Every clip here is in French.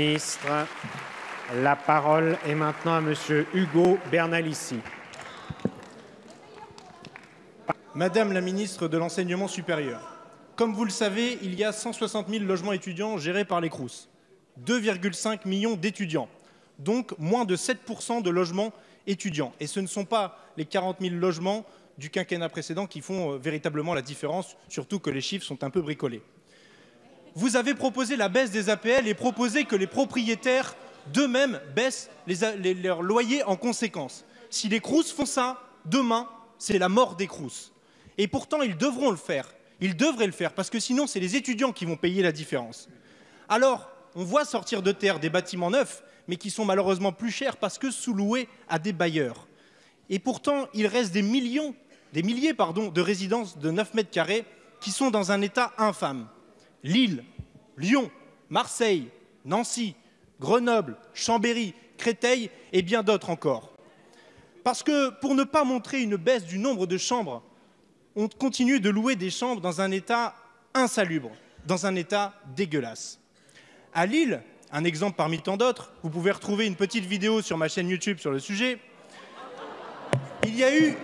Ministre, la parole est maintenant à Monsieur Hugo Bernalici. Madame la ministre de l'Enseignement supérieur, comme vous le savez, il y a 160 000 logements étudiants gérés par les Crous, 2,5 millions d'étudiants, donc moins de 7% de logements étudiants. Et ce ne sont pas les 40 000 logements du quinquennat précédent qui font euh, véritablement la différence, surtout que les chiffres sont un peu bricolés. Vous avez proposé la baisse des APL et proposé que les propriétaires d'eux-mêmes baissent leurs loyers en conséquence. Si les Crous font ça, demain, c'est la mort des Crous. Et pourtant, ils devront le faire. Ils devraient le faire, parce que sinon, c'est les étudiants qui vont payer la différence. Alors, on voit sortir de terre des bâtiments neufs, mais qui sont malheureusement plus chers parce que sous-loués à des bailleurs. Et pourtant, il reste des millions, des milliers de résidences de 9 mètres carrés qui sont dans un état infâme. Lille, Lyon, Marseille, Nancy, Grenoble, Chambéry, Créteil et bien d'autres encore. Parce que pour ne pas montrer une baisse du nombre de chambres, on continue de louer des chambres dans un état insalubre, dans un état dégueulasse. À Lille, un exemple parmi tant d'autres, vous pouvez retrouver une petite vidéo sur ma chaîne YouTube sur le sujet. Il y a eu,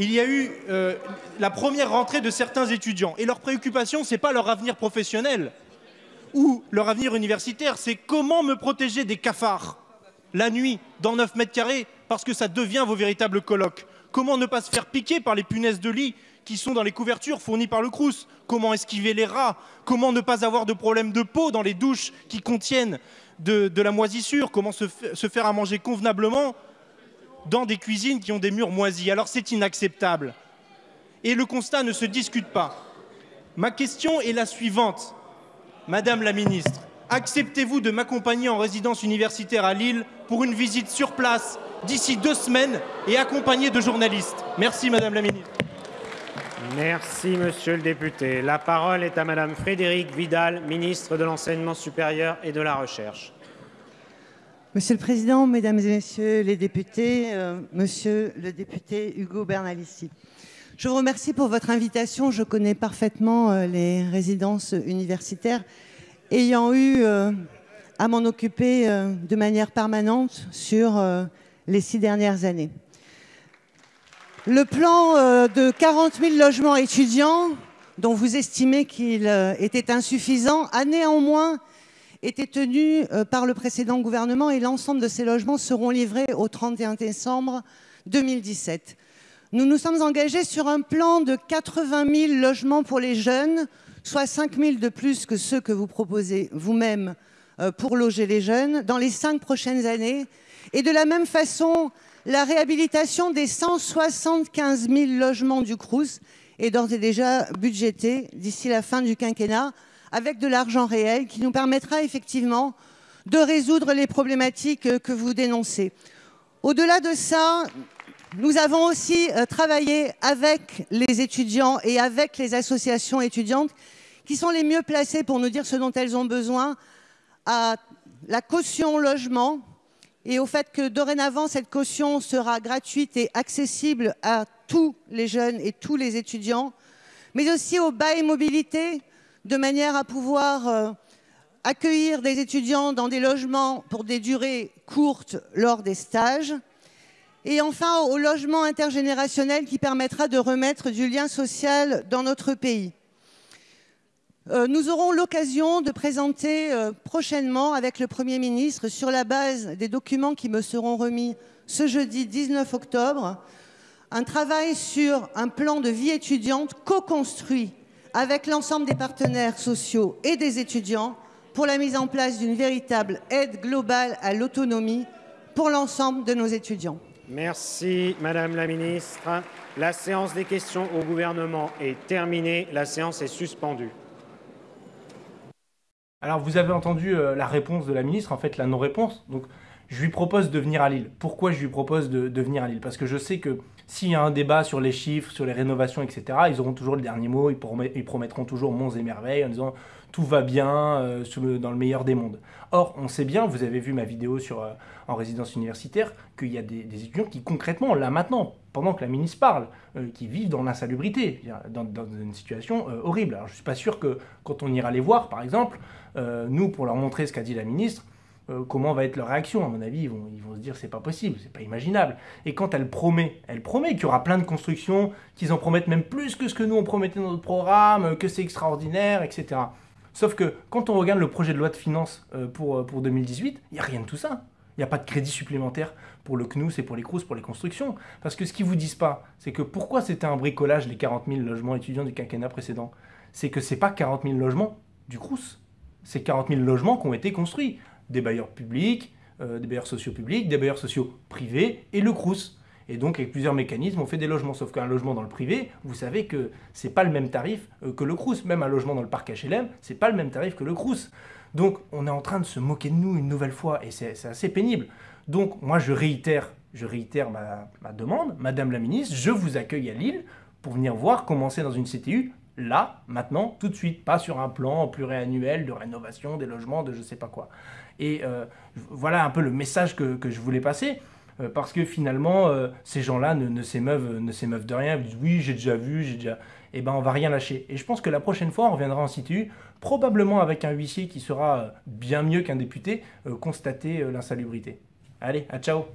il y a eu euh, la première rentrée de certains étudiants. Et leur préoccupation, ce n'est pas leur avenir professionnel ou leur avenir universitaire, c'est comment me protéger des cafards la nuit dans 9 mètres carrés parce que ça devient vos véritables colloques. Comment ne pas se faire piquer par les punaises de lit qui sont dans les couvertures fournies par le Crous? Comment esquiver les rats? Comment ne pas avoir de problème de peau dans les douches qui contiennent de, la moisissure? Comment se, se faire à manger convenablement dans des cuisines qui ont des murs moisis Alors c'est inacceptable. Et le constat ne se discute pas. Ma question est la suivante. Madame la ministre, acceptez-vous de m'accompagner en résidence universitaire à Lille pour une visite sur place d'ici deux semaines et accompagné de journalistes? Merci Madame la Ministre. Merci Monsieur le député. La parole est à Madame Frédérique Vidal, ministre de l'Enseignement supérieur et de la Recherche. Monsieur le Président, Mesdames et Messieurs les députés, euh, Monsieur le député Hugo Bernalici, je vous remercie pour votre invitation. Je connais parfaitement euh, les résidences universitaires, ayant eu euh, à m'en occuper de manière permanente sur les six dernières années. Le plan de 40 000 logements étudiants, dont vous estimez qu'il était insuffisant, a néanmoins été tenu euh, par le précédent gouvernement et l'ensemble de ces logements seront livrés au 31 décembre 2017. Nous nous sommes engagés sur un plan de 80 000 logements pour les jeunes, soit 5 000 de plus que ceux que vous proposez vous-même pour loger les jeunes dans les cinq prochaines années et de la même façon, la réhabilitation des 175 000 logements du Crous est d'ores et déjà budgétée d'ici la fin du quinquennat avec de l'argent réel qui nous permettra effectivement de résoudre les problématiques que vous dénoncez. Au-delà de ça, nous avons aussi euh, travaillé avec les étudiants et avec les associations étudiantes qui sont les mieux placées pour nous dire ce dont elles ont besoin à la caution logement, et au fait que dorénavant, cette caution sera gratuite et accessible à tous les jeunes et tous les étudiants, mais aussi au bail mobilité, de manière à pouvoir euh, accueillir des étudiants dans des logements pour des durées courtes lors des stages, et enfin au logement intergénérationnel qui permettra de remettre du lien social dans notre pays. Euh, nous aurons l'occasion de présenter euh, prochainement avec le Premier ministre, sur la base des documents qui me seront remis ce jeudi 19 octobre, un travail sur un plan de vie étudiante co-construit avec l'ensemble des partenaires sociaux et des étudiants pour la mise en place d'une véritable aide globale à l'autonomie pour l'ensemble de nos étudiants. Merci Madame la Ministre. La séance des questions au gouvernement est terminée. La séance est suspendue. Alors vous avez entendu euh, la réponse de la ministre, en fait la non-réponse. Donc je lui propose de venir à Lille. Pourquoi je lui propose de, venir à Lille? Parce que je sais que s'il y a un débat sur les chiffres, sur les rénovations, etc., ils auront toujours le dernier mot, ils, promettront toujours monts et merveilles en disant tout va bien dans le meilleur des mondes. Or, on sait bien, vous avez vu ma vidéo sur, en résidence universitaire, qu'il y a des, étudiants qui concrètement, là maintenant, pendant que la ministre parle, qui vivent dans l'insalubrité, dans, une situation horrible. Alors, je ne suis pas sûr que quand on ira les voir, par exemple, nous, pour leur montrer ce qu'a dit la ministre, euh, comment va être leur réaction. À mon avis, ils vont, ils vont se dire c'est pas possible, c'est pas imaginable. Et quand elle promet, elle promet qu'il y aura plein de constructions, qu'ils en promettent même plus que ce que nous on promettait dans notre programme, que c'est extraordinaire, etc. Sauf que quand on regarde le projet de loi de finances euh, pour, euh, pour 2018, il n'y a rien de tout ça. Il n'y a pas de crédit supplémentaire pour le CNUS et pour les CRUS, pour les constructions. Parce que ce qu'ils vous disent pas, c'est que pourquoi c'était un bricolage les 40 000 logements étudiants du quinquennat précédent? C'est que c'est pas 40 000 logements du CRUS. C'est 40 000 logements qui ont été construits des bailleurs publics, euh, des bailleurs sociaux publics, des bailleurs sociaux privés et le CRUS. Et donc, avec plusieurs mécanismes, on fait des logements. Sauf qu'un logement dans le privé, vous savez que c'est pas le même tarif euh, que le CRUS. Même un logement dans le parc HLM, c'est pas le même tarif que le CRUS. Donc, on est en train de se moquer de nous une nouvelle fois et c'est assez pénible. Donc, moi, je réitère, je réitère ma, ma demande. Madame la ministre, je vous accueille à Lille pour venir voir comment c'est dans une CTU là, maintenant, tout de suite, pas sur un plan pluriannuel de rénovation des logements, de je sais pas quoi. Et euh, voilà un peu le message que, je voulais passer, euh, parce que finalement, euh, ces gens-là ne, ne s'émeuvent de rien, ils disent oui, j'ai déjà vu, j'ai déjà... Eh ben, on va rien lâcher. Et je pense que la prochaine fois, on reviendra en situ, probablement avec un huissier qui sera bien mieux qu'un député, constater l'insalubrité. Allez, à ciao